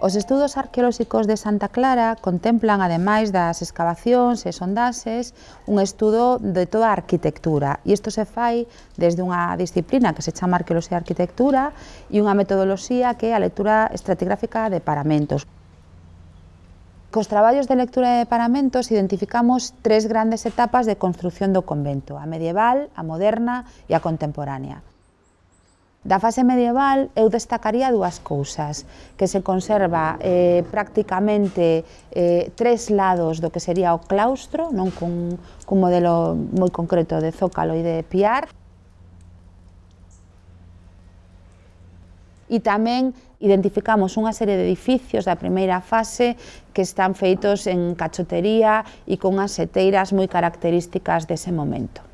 Os estudos arqueolóxicos de Santa Clara contemplan, ademais das excavacións e sondaxes, un estudo de toda a arquitectura. E isto se fai desde unha disciplina que se chama Arqueoloxía e Arquitectura e unha metodoloxía que é a lectura estratigráfica de paramentos. Cos traballos de lectura de paramentos identificamos tres grandes etapas de construción do convento, a medieval, a moderna e a contemporánea. Da fase medieval eu destacaría dúas cousas, que se conserva eh, prácticamente eh, tres lados do que sería o claustro, non cun, cun modelo moi concreto de zócalo e de piar, e tamén identificamos unha serie de edificios da primeira fase que están feitos en cachotería e con as seteiras moi características dese momento.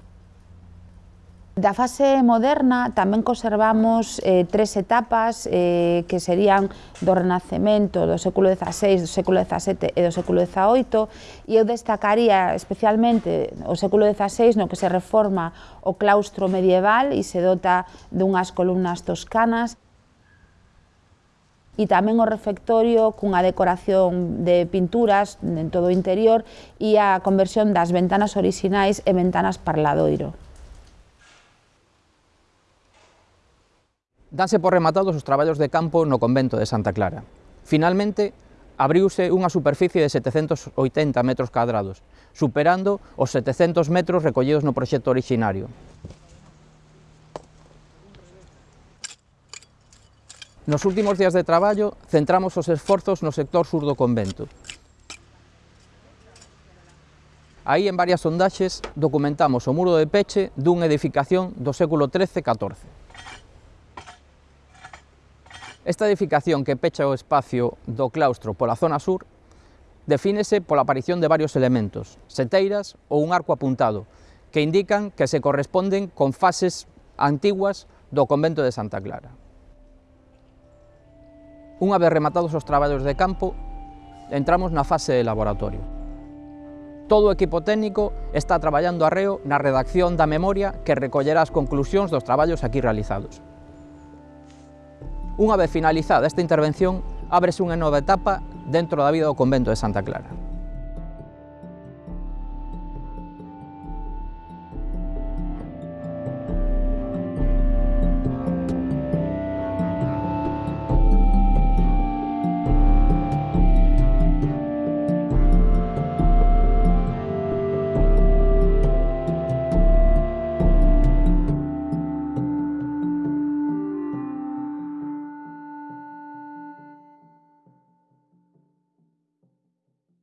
Da fase moderna tamén conservamos eh, tres etapas eh, que serían do Renacemento, do século XVI, do século XVII e do século XVIII e eu destacaría especialmente o século XVI no que se reforma o claustro medieval e se dota dunhas columnas toscanas e tamén o refectorio cunha decoración de pinturas en todo o interior e a conversión das ventanas orixinais e ventanas parladoiro. Danse por rematados os traballos de campo no convento de Santa Clara. Finalmente, abriuse unha superficie de 780 metros cadrados, superando os 700 metros recollidos no proxecto originario. Nos últimos días de traballo, centramos os esforzos no sector sur do convento. Aí, en varias sondaxes, documentamos o muro de peche dunha edificación do século XIII-XIV. Esta edificación que pecha o espacio do claustro pola zona sur defínese pola aparición de varios elementos, seteiras ou un arco apuntado, que indican que se corresponden con fases antiguas do convento de Santa Clara. Unha vez rematados os traballos de campo, entramos na fase de laboratorio. Todo o equipo técnico está traballando arreo na redacción da memoria que recollerá as conclusións dos traballos aquí realizados. Unha vez finalizada esta intervención, ábrese unha nova etapa dentro da vida do convento de Santa Clara.